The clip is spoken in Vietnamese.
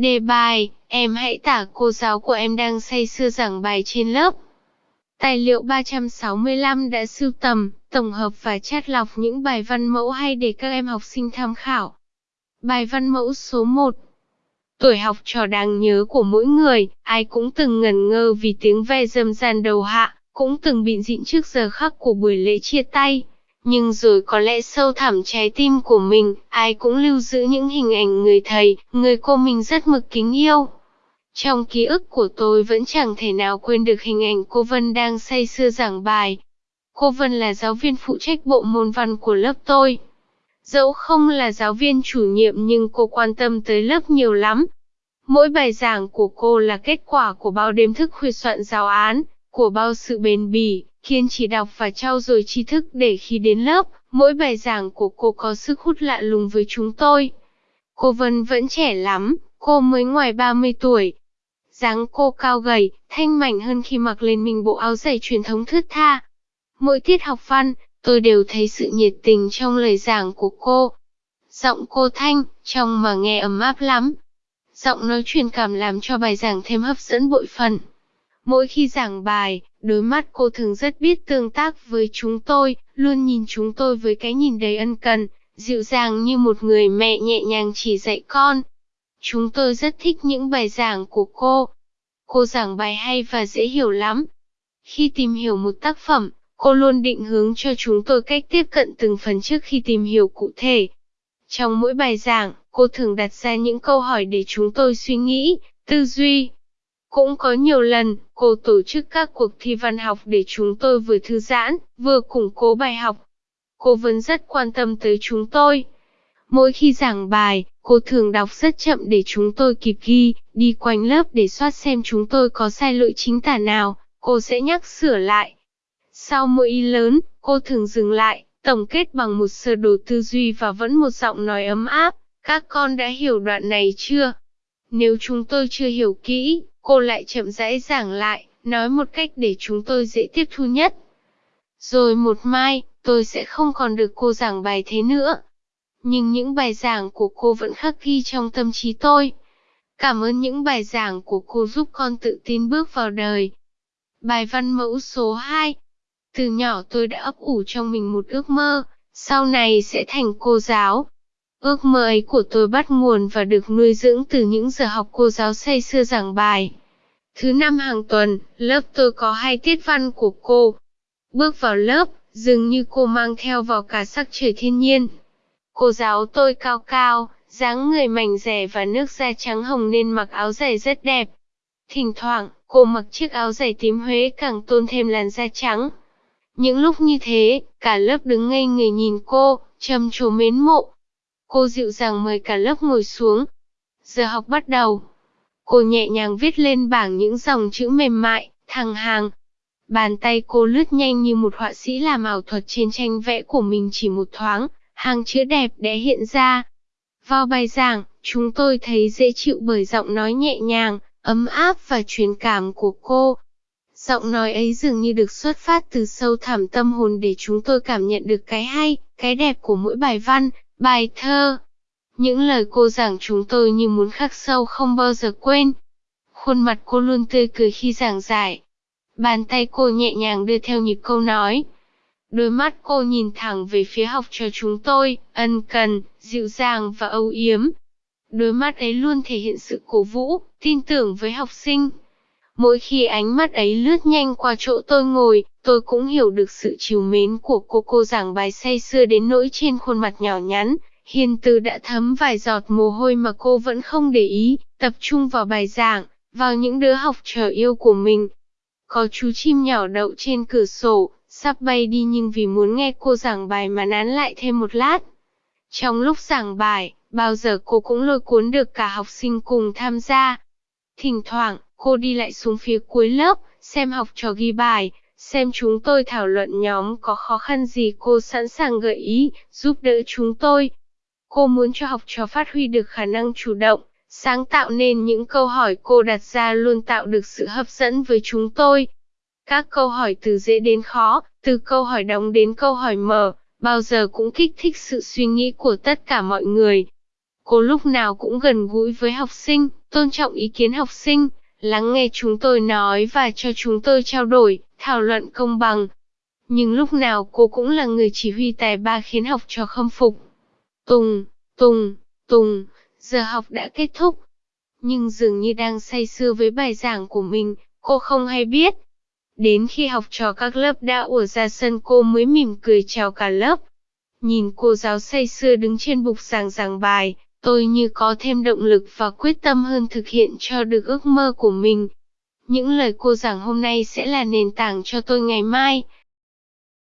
Đề bài, em hãy tả cô giáo của em đang say sưa giảng bài trên lớp. Tài liệu 365 đã sưu tầm, tổng hợp và chắt lọc những bài văn mẫu hay để các em học sinh tham khảo. Bài văn mẫu số 1 Tuổi học trò đáng nhớ của mỗi người, ai cũng từng ngẩn ngơ vì tiếng ve dâm gian đầu hạ, cũng từng bị dịn trước giờ khắc của buổi lễ chia tay. Nhưng rồi có lẽ sâu thẳm trái tim của mình, ai cũng lưu giữ những hình ảnh người thầy, người cô mình rất mực kính yêu. Trong ký ức của tôi vẫn chẳng thể nào quên được hình ảnh cô Vân đang say sưa giảng bài. Cô Vân là giáo viên phụ trách bộ môn văn của lớp tôi. Dẫu không là giáo viên chủ nhiệm nhưng cô quan tâm tới lớp nhiều lắm. Mỗi bài giảng của cô là kết quả của bao đêm thức khuya soạn giáo án, của bao sự bền bỉ, kiên trì đọc và trau dồi tri thức để khi đến lớp, mỗi bài giảng của cô có sức hút lạ lùng với chúng tôi. Cô Vân vẫn trẻ lắm, cô mới ngoài 30 tuổi. dáng cô cao gầy, thanh mảnh hơn khi mặc lên mình bộ áo dày truyền thống thướt tha. Mỗi tiết học văn, tôi đều thấy sự nhiệt tình trong lời giảng của cô. Giọng cô thanh, trong mà nghe ấm áp lắm. Giọng nói truyền cảm làm cho bài giảng thêm hấp dẫn bội phần. Mỗi khi giảng bài, đôi mắt cô thường rất biết tương tác với chúng tôi, luôn nhìn chúng tôi với cái nhìn đầy ân cần, dịu dàng như một người mẹ nhẹ nhàng chỉ dạy con. Chúng tôi rất thích những bài giảng của cô. Cô giảng bài hay và dễ hiểu lắm. Khi tìm hiểu một tác phẩm, cô luôn định hướng cho chúng tôi cách tiếp cận từng phần trước khi tìm hiểu cụ thể. Trong mỗi bài giảng, cô thường đặt ra những câu hỏi để chúng tôi suy nghĩ, tư duy, cũng có nhiều lần, cô tổ chức các cuộc thi văn học để chúng tôi vừa thư giãn, vừa củng cố bài học. Cô vẫn rất quan tâm tới chúng tôi. Mỗi khi giảng bài, cô thường đọc rất chậm để chúng tôi kịp ghi, đi quanh lớp để soát xem chúng tôi có sai lỗi chính tả nào, cô sẽ nhắc sửa lại. Sau mỗi ý lớn, cô thường dừng lại, tổng kết bằng một sơ đồ tư duy và vẫn một giọng nói ấm áp. Các con đã hiểu đoạn này chưa? Nếu chúng tôi chưa hiểu kỹ, Cô lại chậm rãi giảng lại, nói một cách để chúng tôi dễ tiếp thu nhất. Rồi một mai, tôi sẽ không còn được cô giảng bài thế nữa. Nhưng những bài giảng của cô vẫn khắc ghi trong tâm trí tôi. Cảm ơn những bài giảng của cô giúp con tự tin bước vào đời. Bài văn mẫu số 2 Từ nhỏ tôi đã ấp ủ trong mình một ước mơ, sau này sẽ thành cô giáo. Ước mơ ấy của tôi bắt nguồn và được nuôi dưỡng từ những giờ học cô giáo say sưa giảng bài. Thứ năm hàng tuần, lớp tôi có hai tiết văn của cô. Bước vào lớp, dường như cô mang theo vào cả sắc trời thiên nhiên. Cô giáo tôi cao cao, dáng người mảnh rẻ và nước da trắng hồng nên mặc áo dày rất đẹp. Thỉnh thoảng, cô mặc chiếc áo dày tím Huế càng tôn thêm làn da trắng. Những lúc như thế, cả lớp đứng ngây người nhìn cô, trầm trồ mến mộ. Cô dịu dàng mời cả lớp ngồi xuống. Giờ học bắt đầu. Cô nhẹ nhàng viết lên bảng những dòng chữ mềm mại, thẳng hàng. Bàn tay cô lướt nhanh như một họa sĩ làm ảo thuật trên tranh vẽ của mình chỉ một thoáng, hàng chữ đẹp đẽ hiện ra. Vào bài giảng, chúng tôi thấy dễ chịu bởi giọng nói nhẹ nhàng, ấm áp và truyền cảm của cô. Giọng nói ấy dường như được xuất phát từ sâu thẳm tâm hồn để chúng tôi cảm nhận được cái hay, cái đẹp của mỗi bài văn, bài thơ. Những lời cô giảng chúng tôi như muốn khắc sâu không bao giờ quên. Khuôn mặt cô luôn tươi cười khi giảng giải. Bàn tay cô nhẹ nhàng đưa theo nhịp câu nói. Đôi mắt cô nhìn thẳng về phía học trò chúng tôi, ân cần, dịu dàng và âu yếm. Đôi mắt ấy luôn thể hiện sự cổ vũ, tin tưởng với học sinh. Mỗi khi ánh mắt ấy lướt nhanh qua chỗ tôi ngồi, tôi cũng hiểu được sự chiều mến của cô cô giảng bài say sưa đến nỗi trên khuôn mặt nhỏ nhắn, Hiền từ đã thấm vài giọt mồ hôi mà cô vẫn không để ý, tập trung vào bài giảng, vào những đứa học trò yêu của mình. Có chú chim nhỏ đậu trên cửa sổ, sắp bay đi nhưng vì muốn nghe cô giảng bài mà nán lại thêm một lát. Trong lúc giảng bài, bao giờ cô cũng lôi cuốn được cả học sinh cùng tham gia. Thỉnh thoảng, cô đi lại xuống phía cuối lớp, xem học trò ghi bài, xem chúng tôi thảo luận nhóm có khó khăn gì cô sẵn sàng gợi ý, giúp đỡ chúng tôi. Cô muốn cho học trò phát huy được khả năng chủ động, sáng tạo nên những câu hỏi cô đặt ra luôn tạo được sự hấp dẫn với chúng tôi. Các câu hỏi từ dễ đến khó, từ câu hỏi đóng đến câu hỏi mở, bao giờ cũng kích thích sự suy nghĩ của tất cả mọi người. Cô lúc nào cũng gần gũi với học sinh, tôn trọng ý kiến học sinh, lắng nghe chúng tôi nói và cho chúng tôi trao đổi, thảo luận công bằng. Nhưng lúc nào cô cũng là người chỉ huy tài ba khiến học trò khâm phục. Tùng, Tùng, Tùng, giờ học đã kết thúc. Nhưng dường như đang say sưa với bài giảng của mình, cô không hay biết. Đến khi học trò các lớp đã ùa ra sân cô mới mỉm cười chào cả lớp. Nhìn cô giáo say sưa đứng trên bục giảng giảng bài, tôi như có thêm động lực và quyết tâm hơn thực hiện cho được ước mơ của mình. Những lời cô giảng hôm nay sẽ là nền tảng cho tôi ngày mai,